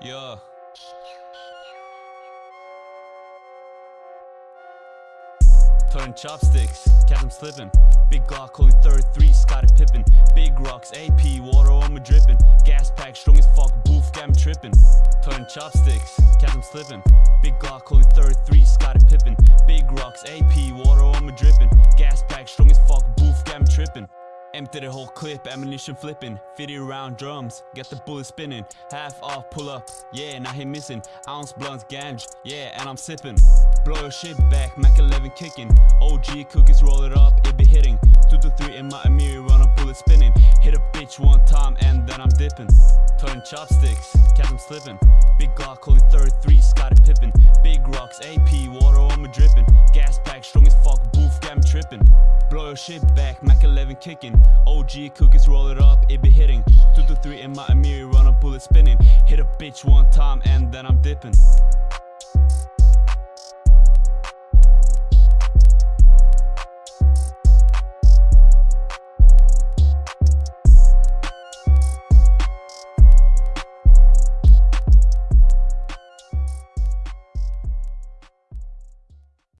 Yeah. Turn chopsticks, catch them slipping. Big Glock holding 33, Scottie Pippen. Big rocks, AP, water on me dripping. Gas pack, strong as fuck, boof, got me tripping. Turn chopsticks, catch them slipping. Big Glock holding 33, Empty the whole clip, ammunition flipping 50 round drums, get the bullet spinning. Half off, pull up, yeah, now he missing. Ounce blunts, ganj, yeah, and I'm sipping. Blow your shit back, Mac 11 kicking. OG cookies, roll it up, it be hitting. 2 to 3 in my Amiri, run a bullet spinning. Hit a bitch one time and then I'm dipping. Turn chopsticks, catch them slipping. Big Glock holding 33, Scottie Pippen. Big shit back, Mac 11 kicking. OG cookies, roll it up, it be hitting. 2 to 3 in my Amiri, run a bullet spinning. Hit a bitch one time and then I'm dipping